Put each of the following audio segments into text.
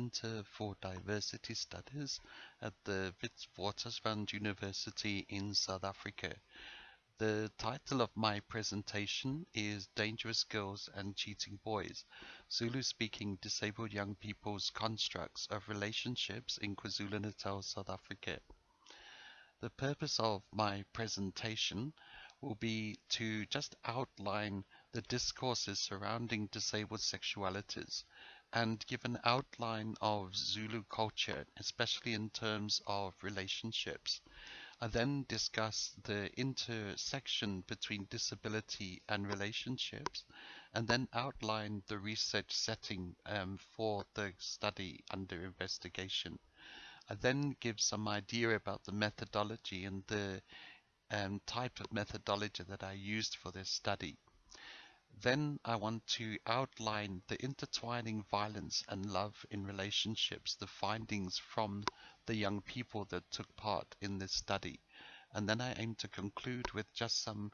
Center for Diversity Studies at the Witwatersrand University in South Africa. The title of my presentation is Dangerous Girls and Cheating Boys, Zulu-speaking disabled young people's constructs of relationships in KwaZulu-Natal, South Africa. The purpose of my presentation will be to just outline the discourses surrounding disabled sexualities and give an outline of Zulu culture, especially in terms of relationships. I then discuss the intersection between disability and relationships, and then outline the research setting um, for the study under investigation. I then give some idea about the methodology and the um, type of methodology that I used for this study. Then I want to outline the intertwining violence and love in relationships, the findings from the young people that took part in this study. And then I aim to conclude with just some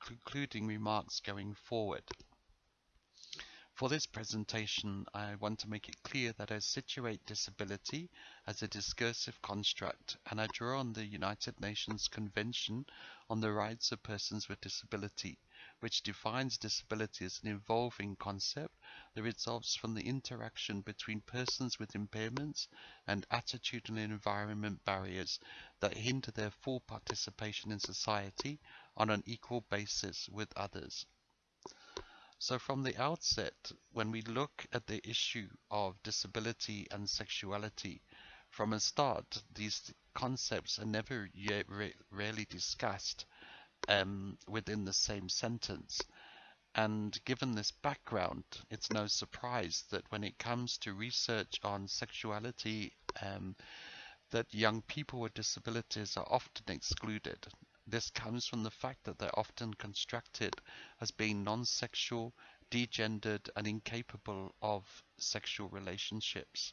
concluding remarks going forward. For this presentation, I want to make it clear that I situate disability as a discursive construct, and I draw on the United Nations Convention on the Rights of Persons with Disability, which defines disability as an evolving concept that results from the interaction between persons with impairments and attitudinal and environment barriers that hinder their full participation in society on an equal basis with others. So from the outset, when we look at the issue of disability and sexuality, from a start, these concepts are never yet rarely discussed um, within the same sentence. And given this background, it's no surprise that when it comes to research on sexuality, um, that young people with disabilities are often excluded. This comes from the fact that they're often constructed as being non-sexual, degendered, and incapable of sexual relationships.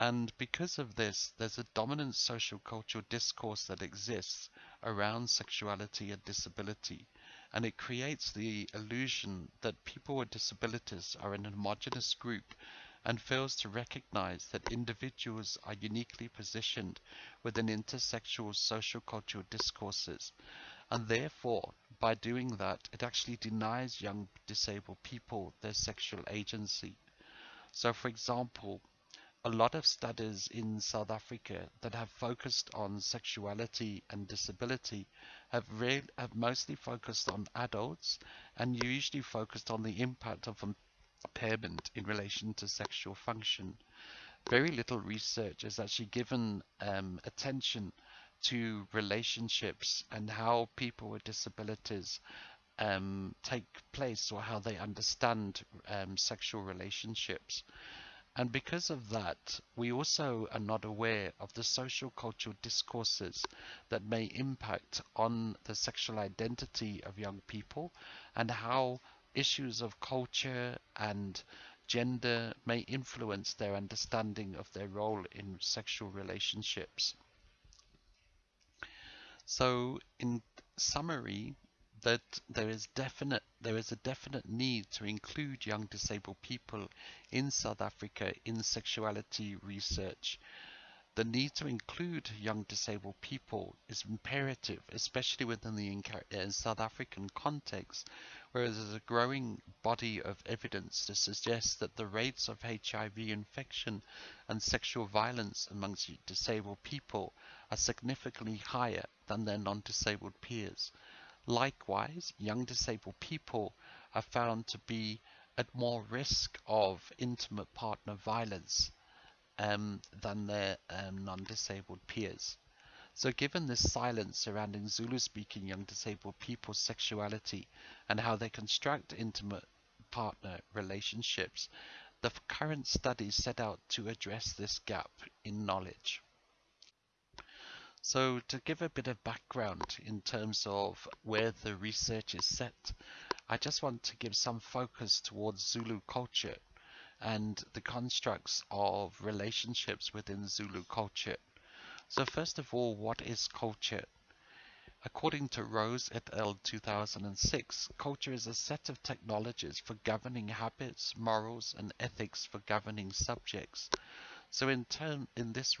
And because of this, there's a dominant social cultural discourse that exists around sexuality and disability. And it creates the illusion that people with disabilities are an homogenous group and fails to recognize that individuals are uniquely positioned within intersexual social cultural discourses. And therefore, by doing that, it actually denies young disabled people their sexual agency. So, for example, a lot of studies in South Africa that have focused on sexuality and disability have, have mostly focused on adults and usually focused on the impact of impairment in relation to sexual function. Very little research has actually given um, attention to relationships and how people with disabilities um, take place or how they understand um, sexual relationships. And because of that, we also are not aware of the social cultural discourses that may impact on the sexual identity of young people and how issues of culture and gender may influence their understanding of their role in sexual relationships. So in summary, that there is definite there is a definite need to include young disabled people in South Africa in sexuality research the need to include young disabled people is imperative, especially within the uh, South African context, where there's a growing body of evidence to suggest that the rates of HIV infection and sexual violence amongst disabled people are significantly higher than their non-disabled peers. Likewise, young disabled people are found to be at more risk of intimate partner violence um, than their um, non-disabled peers. So given this silence surrounding Zulu-speaking young disabled people's sexuality and how they construct intimate partner relationships, the current studies set out to address this gap in knowledge. So to give a bit of background in terms of where the research is set, I just want to give some focus towards Zulu culture and the constructs of relationships within Zulu culture. So first of all, what is culture? According to Rose et al. 2006, culture is a set of technologies for governing habits, morals, and ethics for governing subjects. So in term in this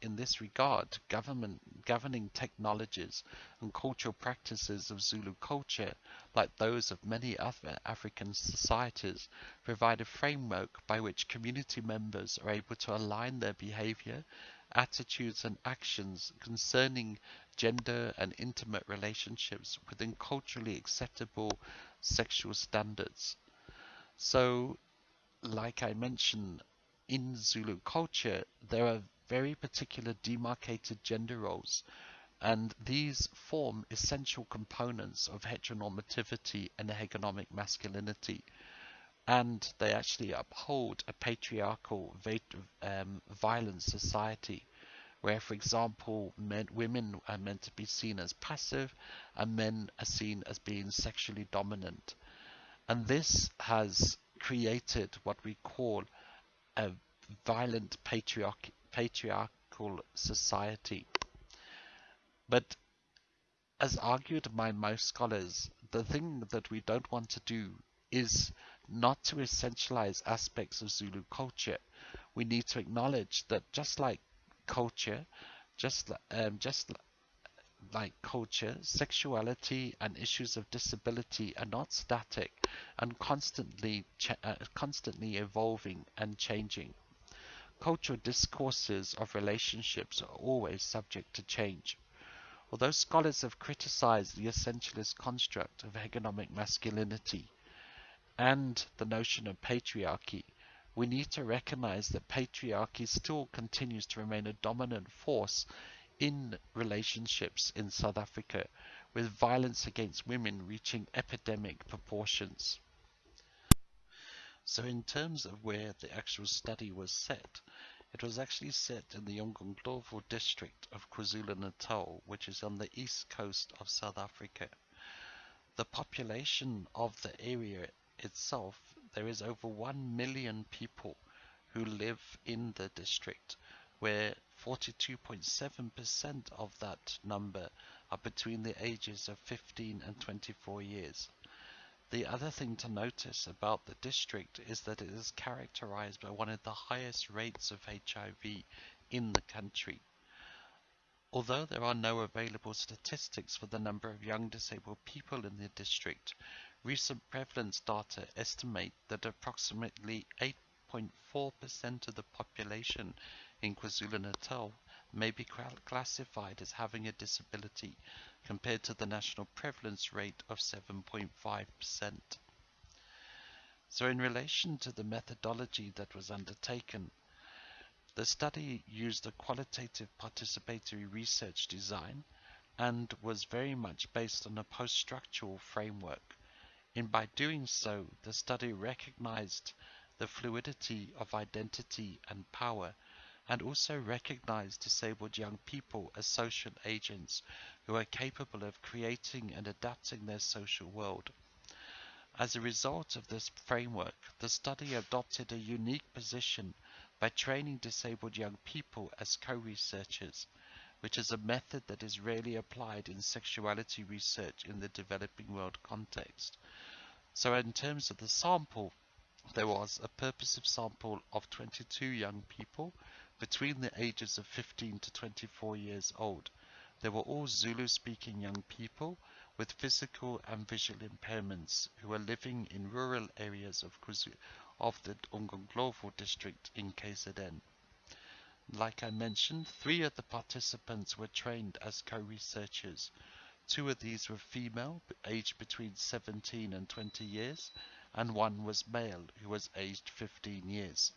in this regard, government governing technologies and cultural practices of Zulu culture, like those of many other African societies, provide a framework by which community members are able to align their behavior, attitudes and actions concerning gender and intimate relationships within culturally acceptable sexual standards. So, like I mentioned, in Zulu culture, there are very particular demarcated gender roles, and these form essential components of heteronormativity and hegemonic masculinity. And they actually uphold a patriarchal, um, violent society where, for example, men, women are meant to be seen as passive and men are seen as being sexually dominant. And this has created what we call a violent patriarch patriarchal society. But as argued by most scholars, the thing that we don't want to do is not to essentialize aspects of Zulu culture. We need to acknowledge that just like culture, just um, just like culture, sexuality and issues of disability are not static and constantly uh, constantly evolving and changing. Cultural discourses of relationships are always subject to change. Although scholars have criticized the essentialist construct of hegemonic masculinity and the notion of patriarchy, we need to recognize that patriarchy still continues to remain a dominant force in relationships in South Africa, with violence against women reaching epidemic proportions. So in terms of where the actual study was set, it was actually set in the Umgungundlovu district of KwaZulu-Natal, which is on the east coast of South Africa. The population of the area itself, there is over 1 million people who live in the district, where 42.7% of that number are between the ages of 15 and 24 years. The other thing to notice about the district is that it is characterized by one of the highest rates of HIV in the country. Although there are no available statistics for the number of young disabled people in the district, recent prevalence data estimate that approximately 8.4% of the population in KwaZulu-Natal may be classified as having a disability compared to the national prevalence rate of 7.5%. So in relation to the methodology that was undertaken, the study used a qualitative participatory research design and was very much based on a post-structural framework. And by doing so, the study recognized the fluidity of identity and power and also recognize disabled young people as social agents who are capable of creating and adapting their social world. As a result of this framework, the study adopted a unique position by training disabled young people as co-researchers, which is a method that is rarely applied in sexuality research in the developing world context. So in terms of the sample, there was a purposive sample of 22 young people between the ages of 15 to 24 years old. They were all Zulu-speaking young people with physical and visual impairments who were living in rural areas of, of the Umgungundlovu district in KZN. Like I mentioned, three of the participants were trained as co-researchers. Two of these were female, aged between 17 and 20 years, and one was male, who was aged 15 years.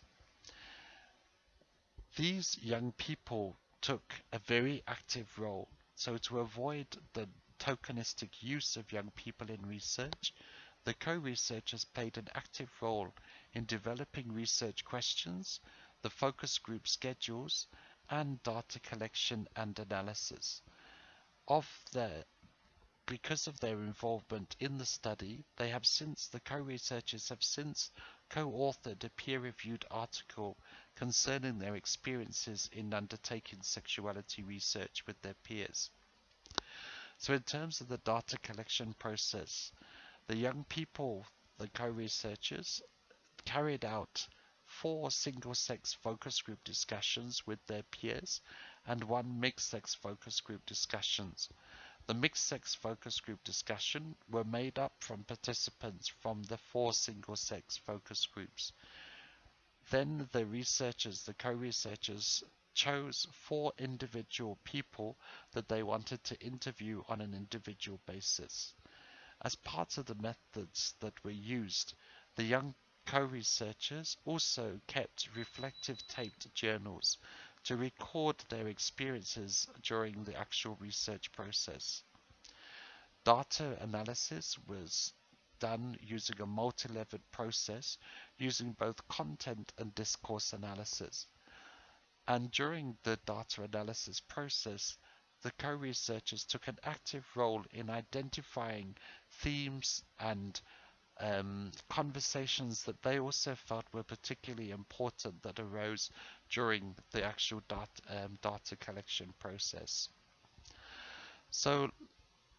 These young people took a very active role. So to avoid the tokenistic use of young people in research, the co-researchers played an active role in developing research questions, the focus group schedules, and data collection and analysis. Of the because of their involvement in the study, they have since, the co-researchers have since co-authored a peer-reviewed article concerning their experiences in undertaking sexuality research with their peers. So in terms of the data collection process, the young people, the co-researchers, carried out four single-sex focus group discussions with their peers and one mixed-sex focus group discussions. The mixed-sex focus group discussion were made up from participants from the four single-sex focus groups. Then the researchers, the co-researchers, chose four individual people that they wanted to interview on an individual basis. As part of the methods that were used, the young co-researchers also kept reflective taped journals to record their experiences during the actual research process. Data analysis was done using a multi-level process using both content and discourse analysis. And during the data analysis process, the co-researchers took an active role in identifying themes and um, conversations that they also felt were particularly important that arose during the actual um, data collection process. So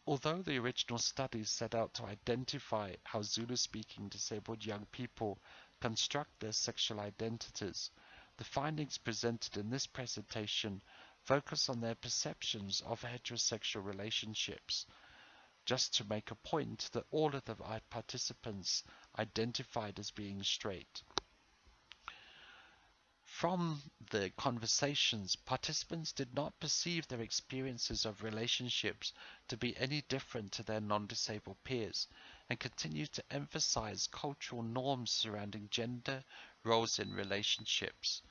Although the original studies set out to identify how Zulu-speaking disabled young people construct their sexual identities, the findings presented in this presentation focus on their perceptions of heterosexual relationships. Just to make a point that all of the participants identified as being straight. From the conversations, participants did not perceive their experiences of relationships to be any different to their non-disabled peers and continued to emphasize cultural norms surrounding gender, roles in relationships.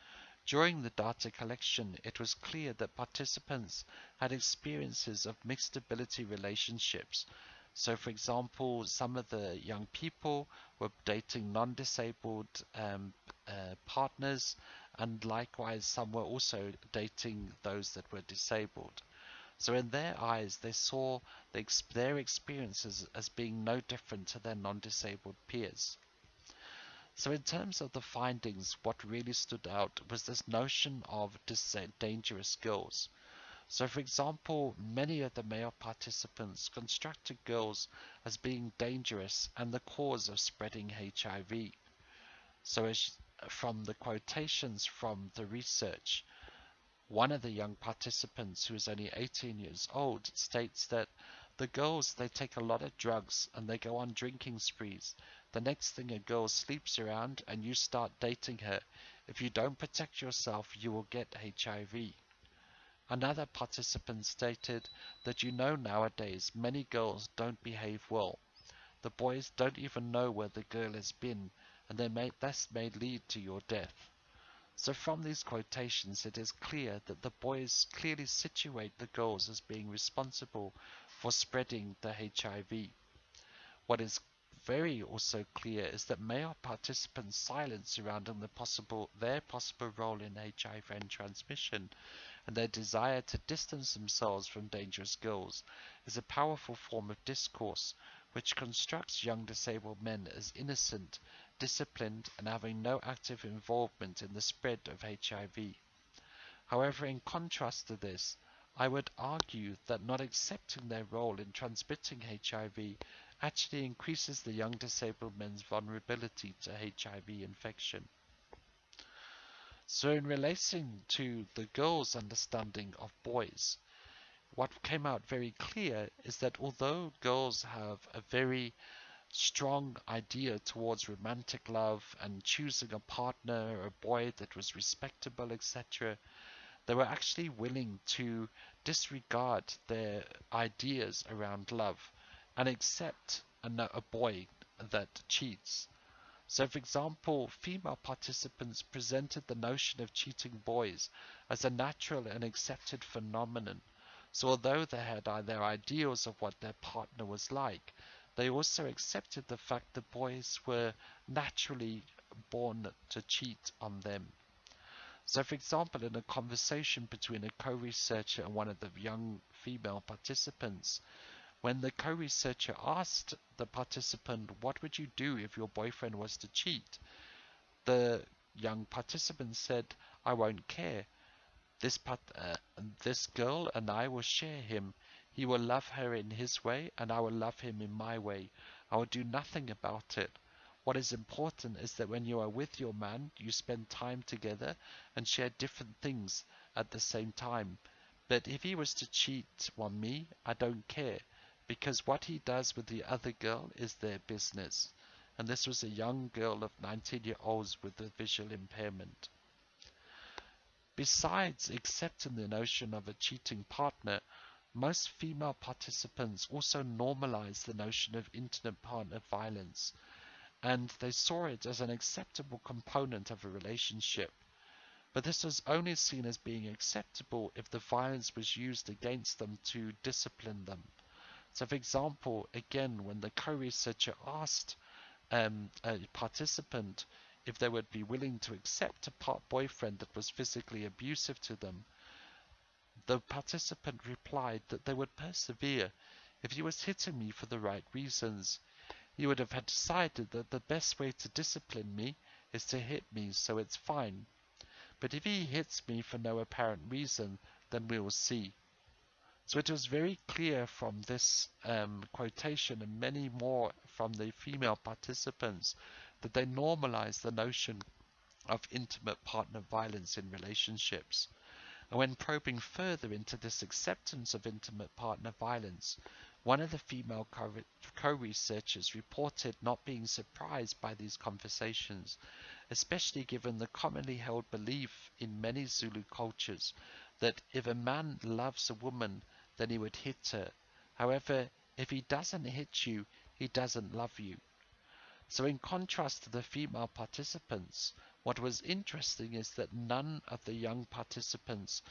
During the data collection, it was clear that participants had experiences of mixed ability relationships. So, for example, some of the young people were dating non-disabled um, uh, partners and likewise some were also dating those that were disabled. So in their eyes, they saw the, their experiences as being no different to their non-disabled peers. So in terms of the findings, what really stood out was this notion of dangerous girls. So for example, many of the male participants constructed girls as being dangerous and the cause of spreading HIV. So as from the quotations from the research, one of the young participants, who is only 18 years old, states that the girls, they take a lot of drugs and they go on drinking sprees. The next thing a girl sleeps around and you start dating her. If you don't protect yourself, you will get HIV. Another participant stated that you know nowadays many girls don't behave well. The boys don't even know where the girl has been and they may, this may lead to your death. So from these quotations it is clear that the boys clearly situate the girls as being responsible for spreading the HIV. What is very also clear is that male participants' silence surrounding the possible their possible role in HIV and transmission and their desire to distance themselves from dangerous girls is a powerful form of discourse which constructs young disabled men as innocent disciplined and having no active involvement in the spread of HIV. However, in contrast to this, I would argue that not accepting their role in transmitting HIV actually increases the young disabled men's vulnerability to HIV infection. So in relation to the girls' understanding of boys, what came out very clear is that although girls have a very strong idea towards romantic love and choosing a partner, a boy that was respectable, etc. They were actually willing to disregard their ideas around love and accept a, boy that cheats. So, for example, female participants presented the notion of cheating boys as a natural and accepted phenomenon. So, although they had their ideals of what their partner was like, they also accepted the fact that boys were naturally born to cheat on them. So, for example, in a conversation between a co-researcher and one of the young female participants, when the co-researcher asked the participant, what would you do if your boyfriend was to cheat? The young participant said, I won't care. This, uh, this girl and I will share him He will love her in his way, and I will love him in my way. I will do nothing about it. What is important is that when you are with your man, you spend time together and share different things at the same time. But if he was to cheat on me, I don't care, because what he does with the other girl is their business. And this was a young girl of 19 years old with a visual impairment. Besides accepting the notion of a cheating partner, most female participants also normalized the notion of intimate partner violence, and they saw it as an acceptable component of a relationship. But this was only seen as being acceptable if the violence was used against them to discipline them. So, for example, again, when the co-researcher asked um, a participant if they would be willing to accept a part boyfriend that was physically abusive to them, the participant replied that they would persevere if he was hitting me for the right reasons. He would have had decided that the best way to discipline me is to hit me, so it's fine. But if he hits me for no apparent reason, then we will see. So it was very clear from this um, quotation and many more from the female participants that they normalized the notion of intimate partner violence in relationships. And when probing further into this acceptance of intimate partner violence, one of the female co-researchers reported not being surprised by these conversations, especially given the commonly held belief in many Zulu cultures that if a man loves a woman, then he would hit her. However, if he doesn't hit you, he doesn't love you. So in contrast to the female participants, what was interesting is that none of the young participants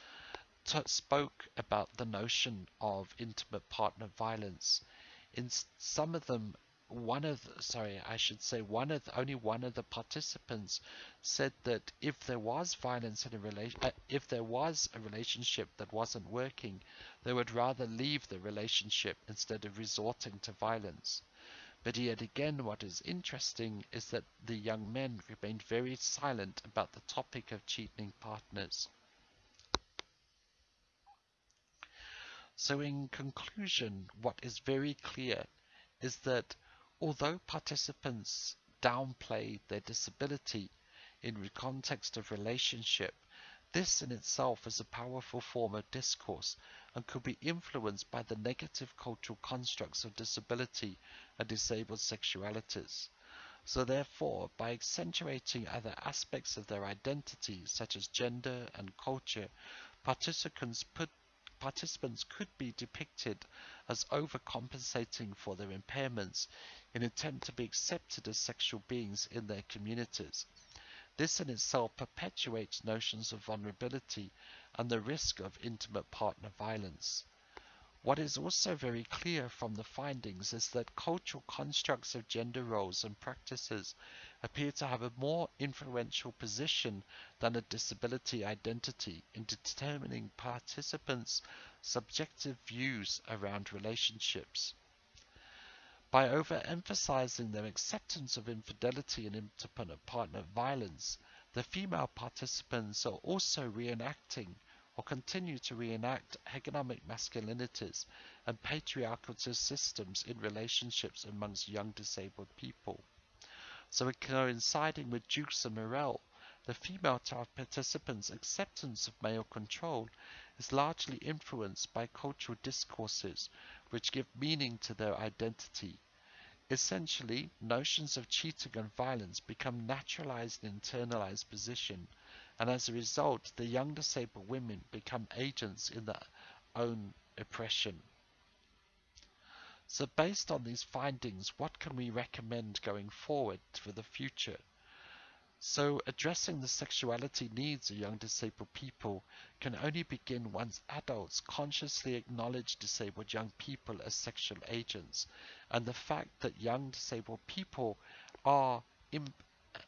spoke about the notion of intimate partner violence. In some of them, one of the, sorry, I should say one of the, only one of the participants said that if there was violence in a relation, uh, if there was a relationship that wasn't working, they would rather leave the relationship instead of resorting to violence. But yet again, what is interesting is that the young men remained very silent about the topic of cheating partners. So in conclusion, what is very clear is that although participants downplay their disability in the context of relationship, this in itself is a powerful form of discourse and could be influenced by the negative cultural constructs of disability and disabled sexualities. So therefore, by accentuating other aspects of their identity, such as gender and culture, participants put participants could be depicted as overcompensating for their impairments in attempt to be accepted as sexual beings in their communities. This in itself perpetuates notions of vulnerability and the risk of intimate partner violence. What is also very clear from the findings is that cultural constructs of gender roles and practices appear to have a more influential position than a disability identity in determining participants' subjective views around relationships. By overemphasizing their acceptance of infidelity and intimate partner violence, the female participants are also reenacting or continue to reenact hegemonic masculinities and patriarchal systems in relationships amongst young disabled people. So coinciding with Jewkes and Morrell, the female participants' acceptance of male control is largely influenced by cultural discourses which give meaning to their identity. Essentially, notions of cheating and violence become naturalized and internalized position and as a result, the young disabled women become agents in their own oppression. So based on these findings, what can we recommend going forward for the future? So addressing the sexuality needs of young disabled people can only begin once adults consciously acknowledge disabled young people as sexual agents and the fact that young disabled people are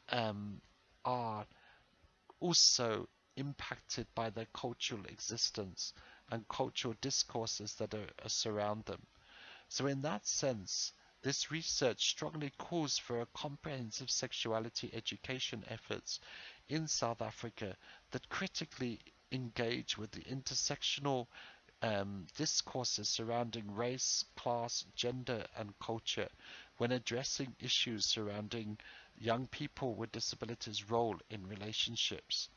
um, are also impacted by their cultural existence and cultural discourses that are, are surround them. So in that sense, this research strongly calls for a comprehensive sexuality education efforts in South Africa that critically engage with the intersectional um, discourses surrounding race, class, gender, and culture when addressing issues surrounding young people with disabilities' role in relationships.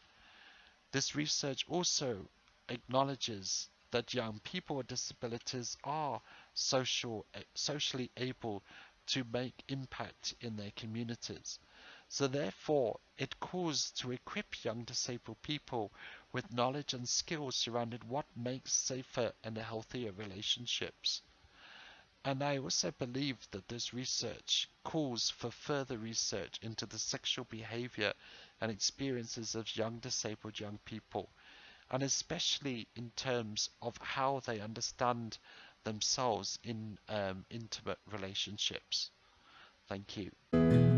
This research also acknowledges that young people with disabilities are social, socially able to make impact in their communities. So therefore, it calls to equip young disabled people with knowledge and skills surrounding what makes safer and healthier relationships. And I also believe that this research calls for further research into the sexual behavior and experiences of young disabled young people, and especially in terms of how they understand themselves in um, intimate relationships. Thank you.